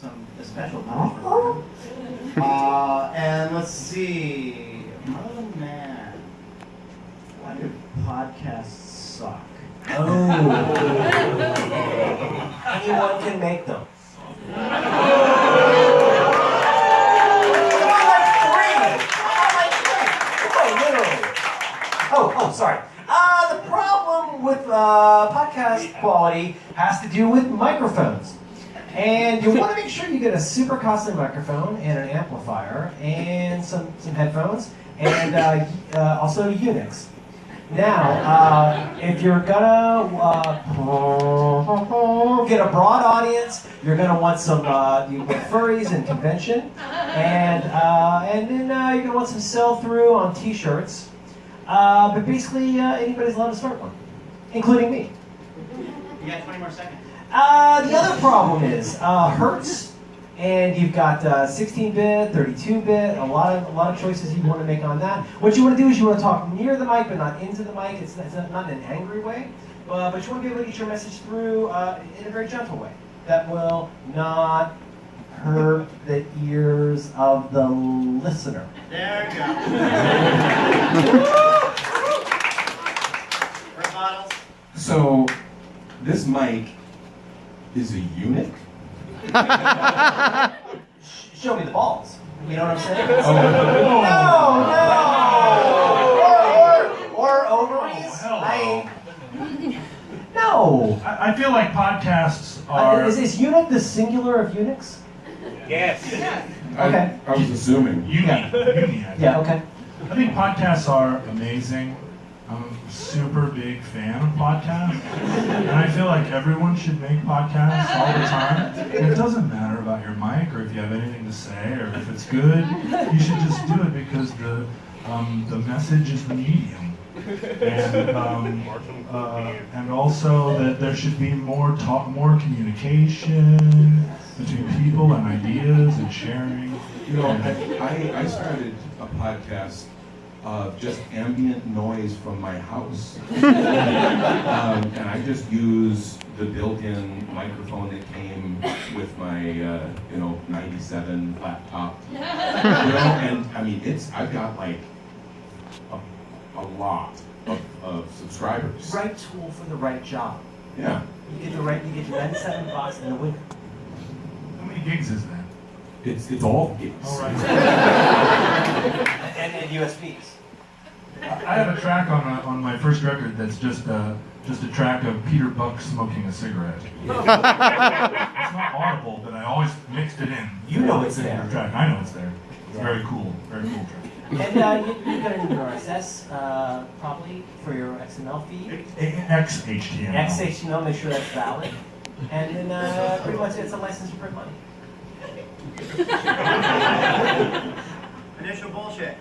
some special punishment. Uh, and let's see, oh man, why do podcasts suck? Oh. Anyone can make them. Oh, oh, sorry. Uh, the problem with uh, podcast quality has to do with microphones. And you want to make sure you get a super costly microphone and an amplifier and some, some headphones and uh, uh, also Unix. Now, uh, if you're gonna uh, get a broad audience, you're gonna want some uh, you furries and convention, and uh, and then you're gonna want some sell through on T-shirts. But basically, anybody's allowed to start one, including me. You got 20 more seconds. Uh, the other problem is uh, Hertz, and you've got 16-bit, 32-bit, a lot of a lot of choices you want to make on that. What you want to do is you want to talk near the mic, but not into the mic. It's, it's not in an angry way, uh, but you want to be able to get your message through uh, in a very gentle way that will not hurt the ears of the listener. There you go. is a eunuch? Show me the balls. You know what I'm saying? Oh. No, no. Or, or, or ovaries. hello. I, no. I, I feel like podcasts Uh, are. is, is unit the singular of eunuchs? Yes. I- Okay. I, was assuming. uni, Yeah. uni, I Yeah, okay. I think podcasts are amazing. I'm a super big fan of podcasts. And I feel like everyone should make podcasts all the time. It doesn't matter about your mic or if you have anything to say or if it's good. You should just do it because the um, the message is the medium. And um, uh, and also that there should be more talk, more communication between people and ideas and sharing. You know, I, I started a podcast of just ambient noise from my house. um, and I just use the built-in microphone that came with my, uh, you know, 97 laptop. You know, and I mean, it's, I've got like a, a lot of, of subscribers. Right tool for the right job. Yeah. You get the right, you get your 97 bucks in the winter. How many gigs is that? It's, it's all gigs. All right. And, and USBs. I have a track on a, on my first record that's just a just a track of Peter Buck smoking a cigarette. it's not audible, but I always mixed it in. You know it's in there. the track. I know it's there. It's Yeah. very cool. Very cool track. And uh, you, you got a new RSS uh, probably for your XML feed. X HTML. XHTML, make sure that's valid. And then uh, pretty much it's a license to print money. Initial bullshit.